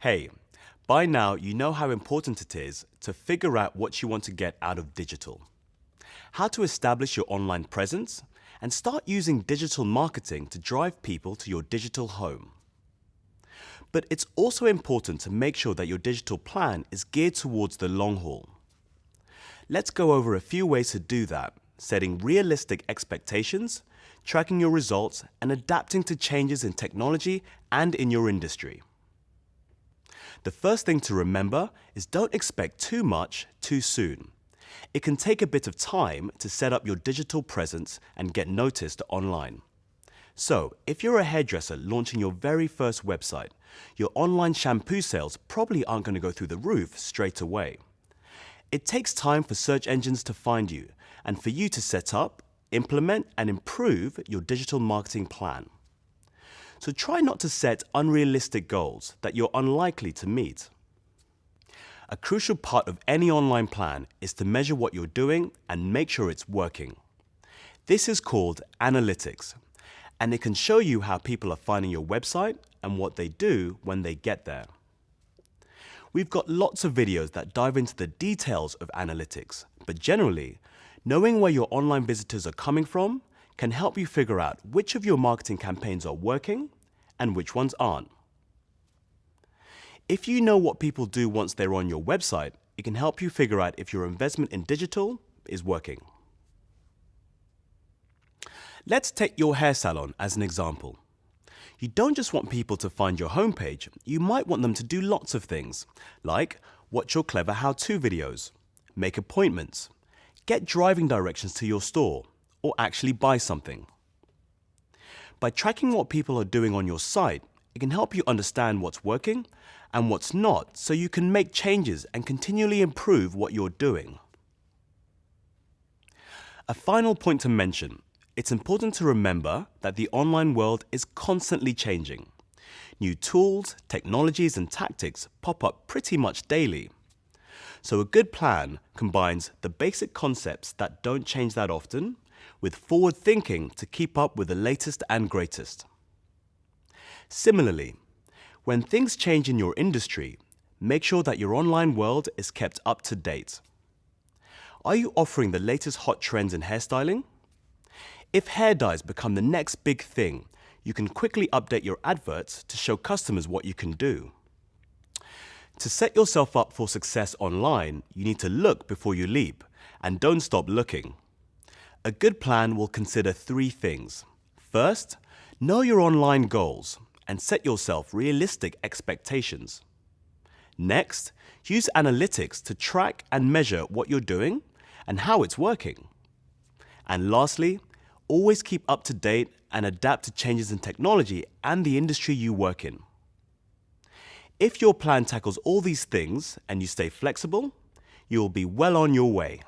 Hey, by now you know how important it is to figure out what you want to get out of digital. How to establish your online presence and start using digital marketing to drive people to your digital home. But it's also important to make sure that your digital plan is geared towards the long haul. Let's go over a few ways to do that, setting realistic expectations, tracking your results, and adapting to changes in technology and in your industry. The first thing to remember is don't expect too much too soon. It can take a bit of time to set up your digital presence and get noticed online. So, if you're a hairdresser launching your very first website, your online shampoo sales probably aren't going to go through the roof straight away. It takes time for search engines to find you and for you to set up, implement and improve your digital marketing plan. So try not to set unrealistic goals that you're unlikely to meet. A crucial part of any online plan is to measure what you're doing and make sure it's working. This is called analytics, and it can show you how people are finding your website and what they do when they get there. We've got lots of videos that dive into the details of analytics, but generally, knowing where your online visitors are coming from can help you figure out which of your marketing campaigns are working and which ones aren't. If you know what people do once they're on your website, it can help you figure out if your investment in digital is working. Let's take your hair salon as an example. You don't just want people to find your homepage, you might want them to do lots of things, like watch your clever how-to videos, make appointments, get driving directions to your store, or actually buy something. By tracking what people are doing on your site, it can help you understand what's working and what's not so you can make changes and continually improve what you're doing. A final point to mention, it's important to remember that the online world is constantly changing. New tools, technologies and tactics pop up pretty much daily. So a good plan combines the basic concepts that don't change that often with forward thinking to keep up with the latest and greatest. Similarly, when things change in your industry, make sure that your online world is kept up to date. Are you offering the latest hot trends in hairstyling? If hair dyes become the next big thing, you can quickly update your adverts to show customers what you can do. To set yourself up for success online, you need to look before you leap and don't stop looking. A good plan will consider three things. First, know your online goals and set yourself realistic expectations. Next, use analytics to track and measure what you're doing and how it's working. And lastly, always keep up to date and adapt to changes in technology and the industry you work in. If your plan tackles all these things and you stay flexible, you will be well on your way.